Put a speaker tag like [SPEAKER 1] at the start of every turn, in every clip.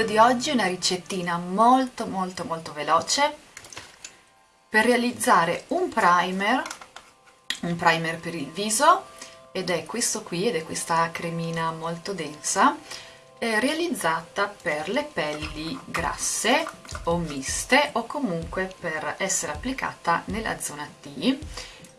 [SPEAKER 1] video di oggi una ricettina molto molto molto veloce per realizzare un primer, un primer per il viso ed è questo qui ed è questa cremina molto densa eh, realizzata per le pelli grasse o miste o comunque per essere applicata nella zona T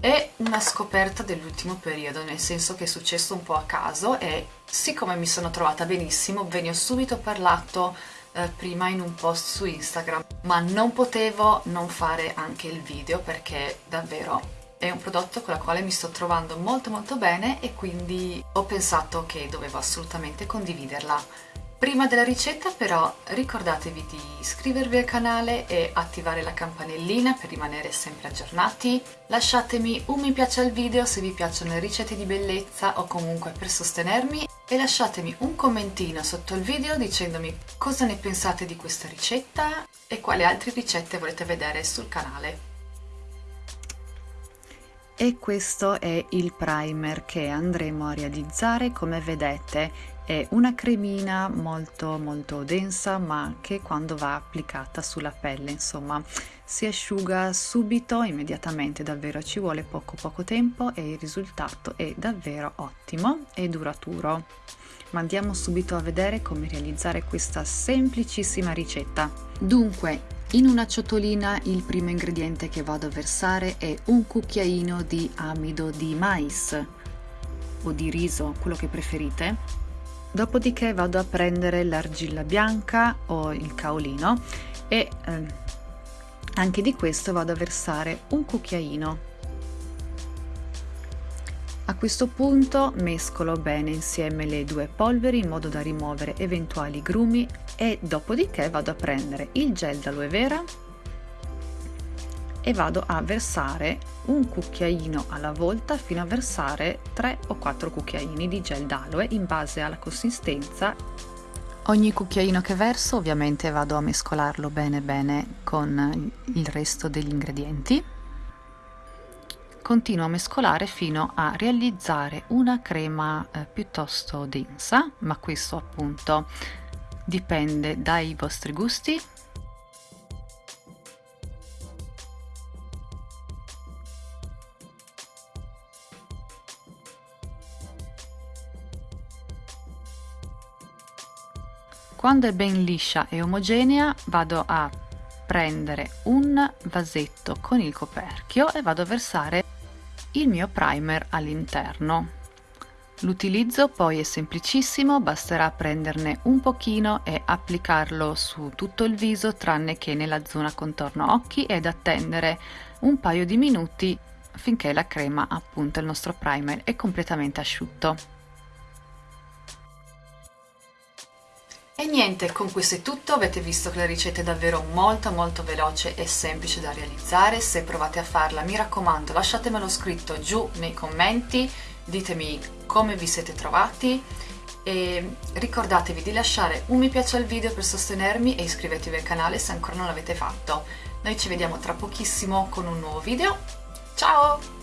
[SPEAKER 1] è una scoperta dell'ultimo periodo, nel senso che è successo un po' a caso e siccome mi sono trovata benissimo ve ne ho subito parlato eh, prima in un post su Instagram, ma non potevo non fare anche il video perché davvero è un prodotto con il quale mi sto trovando molto molto bene e quindi ho pensato che dovevo assolutamente condividerla Prima della ricetta però ricordatevi di iscrivervi al canale e attivare la campanellina per rimanere sempre aggiornati. Lasciatemi un mi piace al video se vi piacciono le ricette di bellezza o comunque per sostenermi e lasciatemi un commentino sotto il video dicendomi cosa ne pensate di questa ricetta e quali altre ricette volete vedere sul canale. E questo è il primer che andremo a realizzare come vedete è una cremina molto molto densa ma che quando va applicata sulla pelle insomma si asciuga subito immediatamente davvero. Ci vuole poco poco tempo e il risultato è davvero ottimo e duraturo. Ma andiamo subito a vedere come realizzare questa semplicissima ricetta. Dunque in una ciotolina il primo ingrediente che vado a versare è un cucchiaino di amido di mais o di riso, quello che preferite. Dopodiché vado a prendere l'argilla bianca o il caolino e eh, anche di questo vado a versare un cucchiaino questo punto mescolo bene insieme le due polveri in modo da rimuovere eventuali grumi e dopodiché vado a prendere il gel d'aloe vera e vado a versare un cucchiaino alla volta fino a versare 3 o 4 cucchiaini di gel d'aloe in base alla consistenza. Ogni cucchiaino che verso ovviamente vado a mescolarlo bene bene con il resto degli ingredienti continuo a mescolare fino a realizzare una crema eh, piuttosto densa ma questo appunto dipende dai vostri gusti. Quando è ben liscia e omogenea vado a prendere un vasetto con il coperchio e vado a versare il mio primer all'interno. L'utilizzo poi è semplicissimo, basterà prenderne un pochino e applicarlo su tutto il viso tranne che nella zona contorno occhi ed attendere un paio di minuti finché la crema, appunto il nostro primer, è completamente asciutto. E niente, con questo è tutto, avete visto che la ricetta è davvero molto molto veloce e semplice da realizzare, se provate a farla mi raccomando lasciatemelo scritto giù nei commenti, ditemi come vi siete trovati. E ricordatevi di lasciare un mi piace al video per sostenermi e iscrivetevi al canale se ancora non l'avete fatto. Noi ci vediamo tra pochissimo con un nuovo video, ciao!